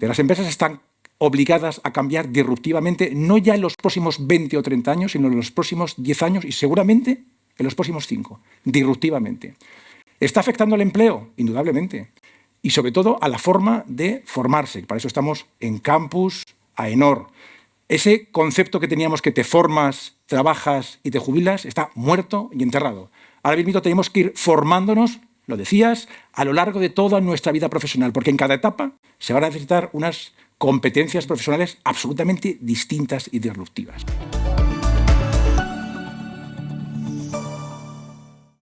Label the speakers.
Speaker 1: Las empresas están obligadas a cambiar disruptivamente, no ya en los próximos 20 o 30 años, sino en los próximos 10 años y seguramente en los próximos 5, disruptivamente. ¿Está afectando al empleo? Indudablemente. Y sobre todo a la forma de formarse. Para eso estamos en campus, AENOR. Ese concepto que teníamos que te formas, trabajas y te jubilas está muerto y enterrado. Ahora mismo tenemos que ir formándonos, lo decías, a lo largo de toda nuestra vida profesional, porque en cada etapa se van a necesitar unas competencias profesionales absolutamente distintas y disruptivas.